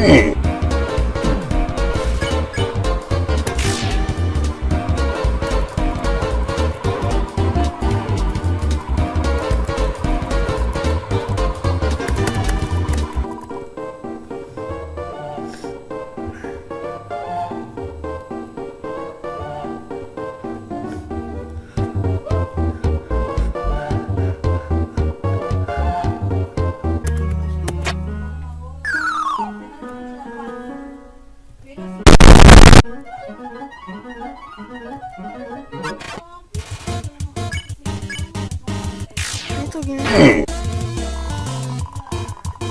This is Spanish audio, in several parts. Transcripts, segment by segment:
Hey.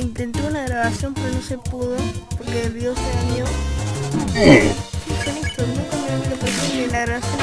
Intenté una grabación pero no se pudo porque el video se dañó. ¿Qué con esto? Nunca me lo ni la grabación.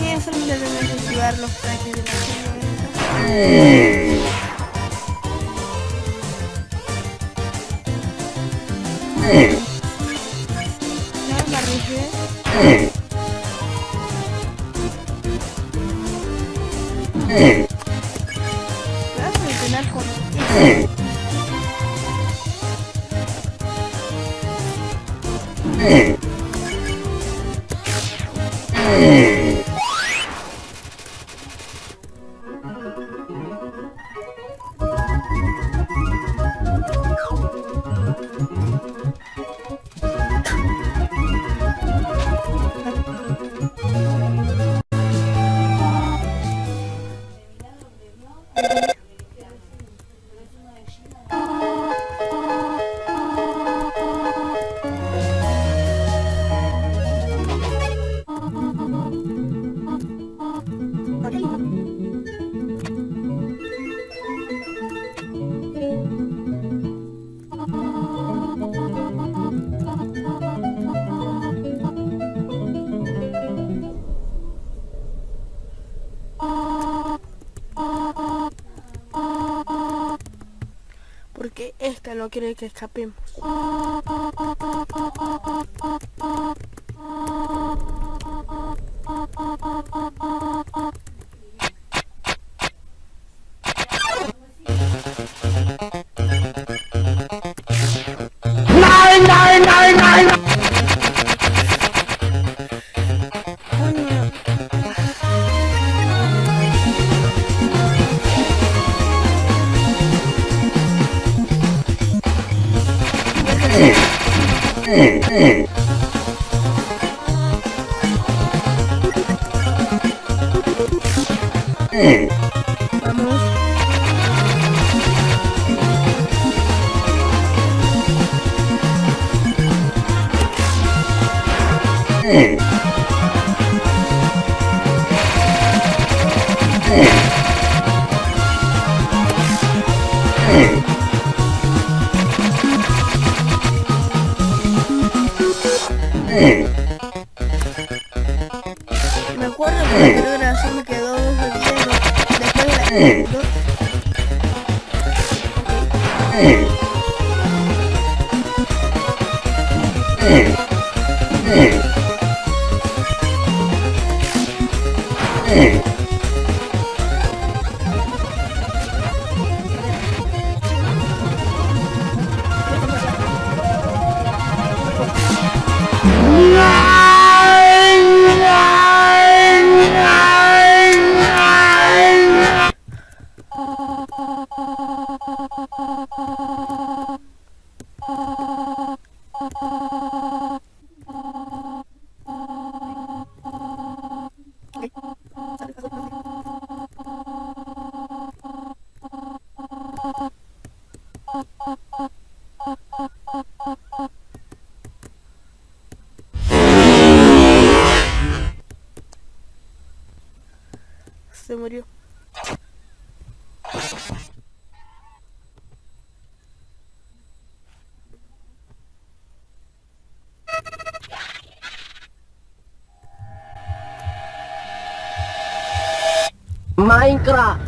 Y eso me tengo activar los trajes de la. No, me. Yeah. Porque esta no quiere que escapemos. Vamos. La primera grabación me quedó cero. Después de la... dos- Você morreu. Minecraft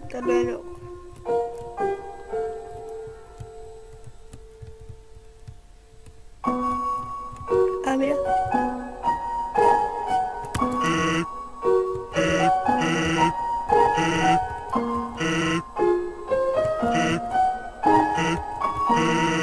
Hasta luego. Ah.